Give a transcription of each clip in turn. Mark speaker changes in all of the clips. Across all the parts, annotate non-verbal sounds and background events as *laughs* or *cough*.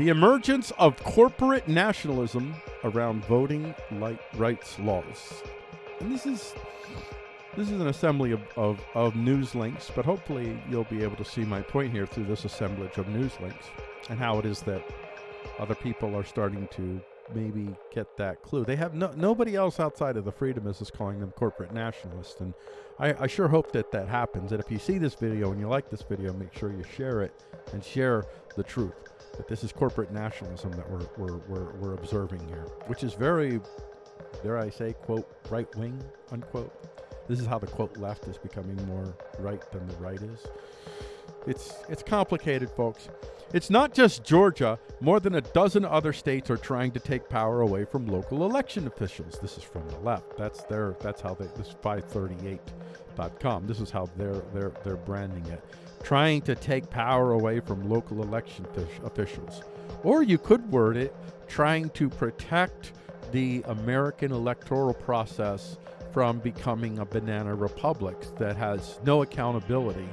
Speaker 1: The emergence of corporate nationalism around voting light rights laws. And this is this is an assembly of, of, of news links, but hopefully you'll be able to see my point here through this assemblage of news links and how it is that other people are starting to maybe get that clue. They have no, nobody else outside of the freedomists is calling them corporate nationalists, and I, I sure hope that that happens. And if you see this video and you like this video, make sure you share it and share the truth that this is corporate nationalism that we're, we're, we're, we're observing here, which is very, dare I say, quote, right wing, unquote. This is how the quote left is becoming more right than the right is. It's it's complicated, folks. It's not just Georgia. More than a dozen other states are trying to take power away from local election officials. This is from the left. That's their that's how they this is 538.com. This is how they're they're they're branding it. Trying to take power away from local election officials. Or you could word it trying to protect the American electoral process from becoming a banana republic that has no accountability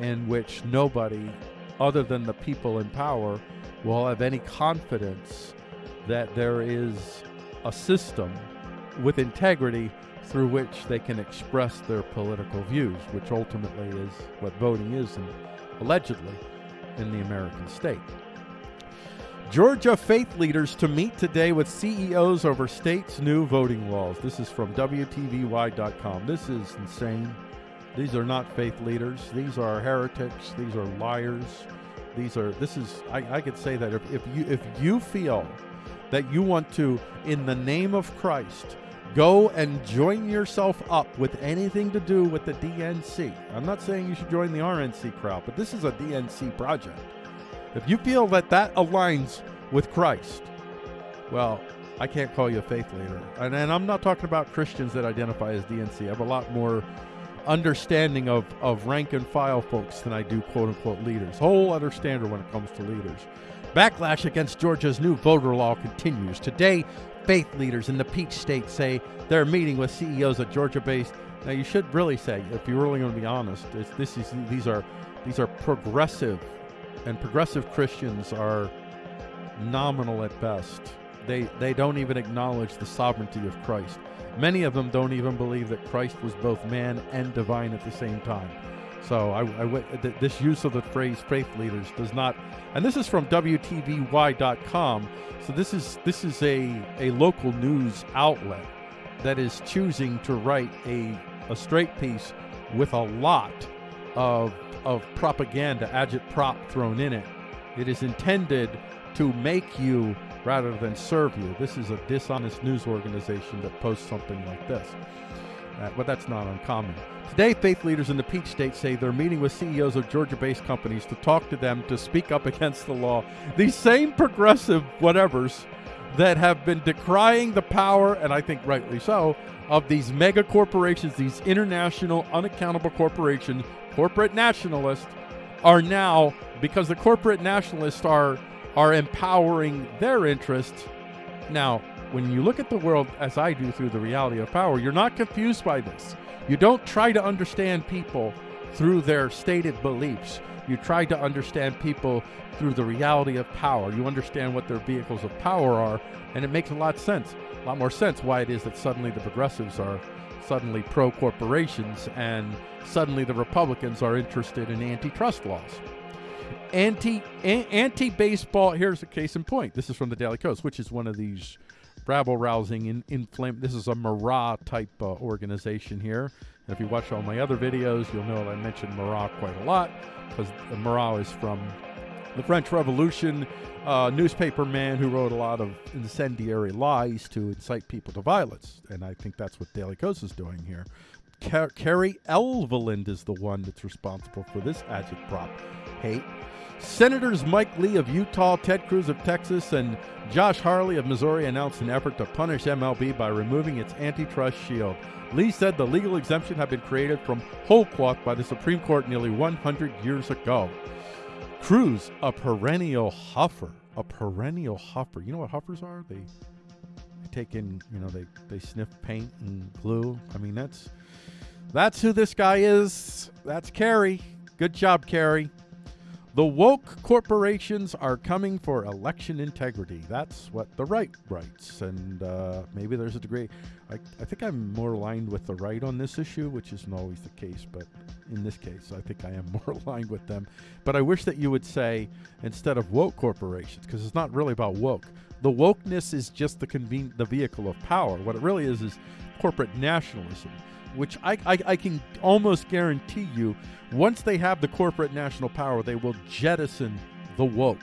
Speaker 1: in which nobody other than the people in power will have any confidence that there is a system with integrity through which they can express their political views, which ultimately is what voting is, and allegedly, in the American state. Georgia faith leaders to meet today with CEOs over state's new voting laws. This is from WTVY.com. This is insane. These are not faith leaders. These are heretics. These are liars. These are. This is. I, I could say that if, if you if you feel that you want to, in the name of Christ, go and join yourself up with anything to do with the DNC. I'm not saying you should join the RNC crowd, but this is a DNC project. If you feel that that aligns with Christ, well, I can't call you a faith leader. And, and I'm not talking about Christians that identify as DNC. I have a lot more understanding of, of rank and file folks than I do quote unquote leaders. Whole other standard when it comes to leaders. Backlash against Georgia's new voter law continues. Today, faith leaders in the Peach State say they're meeting with CEOs of Georgia-based. Now, you should really say, if you're really going to be honest, this is these are these are progressive and progressive Christians are nominal at best. They they don't even acknowledge the sovereignty of Christ. Many of them don't even believe that Christ was both man and divine at the same time. So I, I, this use of the phrase faith leaders does not, and this is from WTVY.com. So this is this is a a local news outlet that is choosing to write a a straight piece with a lot of of propaganda, agitprop thrown in it. It is intended to make you rather than serve you. This is a dishonest news organization that posts something like this. Uh, but that's not uncommon. Today, faith leaders in the Peach State say they're meeting with CEOs of Georgia based companies to talk to them to speak up *laughs* against the law. These same progressive whatevers that have been decrying the power, and I think rightly so, of these mega corporations, these international unaccountable corporations corporate nationalists are now because the corporate nationalists are are empowering their interests. Now, when you look at the world as I do through the reality of power, you're not confused by this. You don't try to understand people through their stated beliefs. You try to understand people through the reality of power. You understand what their vehicles of power are, and it makes a lot sense. A lot more sense why it is that suddenly the progressives are suddenly pro corporations and suddenly the Republicans are interested in antitrust laws. Anti anti baseball. Here's a case in point. This is from the Daily Kos, which is one of these rabble rousing in inflame. This is a Marat type uh, organization here. And if you watch all my other videos, you'll know I mentioned Marat quite a lot because Marat is from the French Revolution, uh, newspaper man who wrote a lot of incendiary lies to incite people to violence. And I think that's what Daily Kos is doing here. Car- Kerry Eleveld is the one that's responsible for this agitprop hate. Senators Mike Lee of Utah, Ted Cruz of Texas, and Josh Hawley of Missouri announced an effort to punish MLB by removing its antitrust shield. Lee said the legal exemption had been created from whole cloth by the Supreme Court nearly 100 years ago. Cruz, a perennial huffer, a perennial huffer. You know what huffers are? They, take in, you know, they they sniff paint and glue. I mean, that's that's who this guy is. That's Kerry. Good job, Kerry. The woke corporations are coming for election integrity. That's what the right writes. And uh, maybe there's a degree. I, I think I'm more aligned with the right on this issue, which isn't always the case. But in this case, I think I am *laughs* more aligned with them. But I wish that you would say, instead of woke corporations, because it's not really about woke, the wokeness is just the conven- the vehicle of power. What it really is is corporate nationalism which I, I, I, can almost guarantee you, once they have the corporate national power, they will jettison the woke.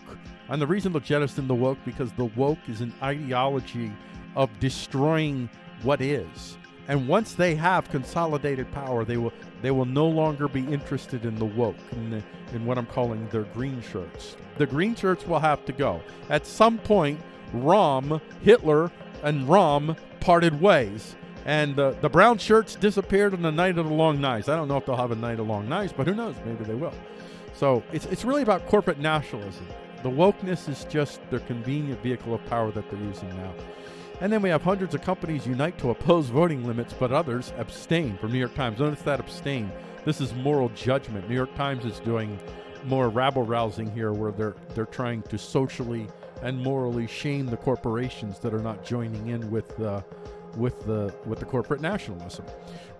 Speaker 1: And the reason they'll jettison the woke because the woke is an ideology of destroying what is. And once they have consolidated power, they will they will no longer be interested in the woke in, the, in what I'm calling their green shirts. The green shirts will have to go. At some point, Röhm, Hitler, and Röhm parted ways and uh, the brown shirts disappeared on the night of the long knives. I don't know if they'll have a night of long knives, but who knows? Maybe they will. So it's, it's really about corporate nationalism. The wokeness is just their convenient vehicle of power that they're using now. And then we have hundreds of companies unite to oppose voting limits, but others abstain from New York Times. Notice that abstain. This is moral judgment. New York Times is doing more rabble rousing here where they're they're trying to socially and morally shame the corporations that are not joining in with uh, with the with the corporate nationalism.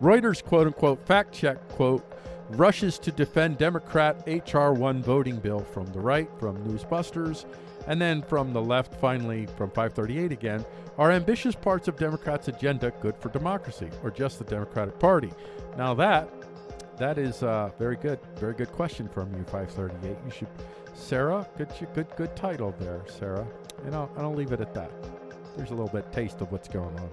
Speaker 1: Reuters quote unquote fact check quote rushes to defend Democrat HR 1 voting bill from the right from Newsbusters and then from the left finally from 538 again are ambitious parts of Democrats agenda good for democracy or just the Democratic Party. Now that that is a very good very good question from you 538. You should Sarah, good good good title there, Sarah. And I'll, I'll leave it at that. There's a little bit taste of what's going on.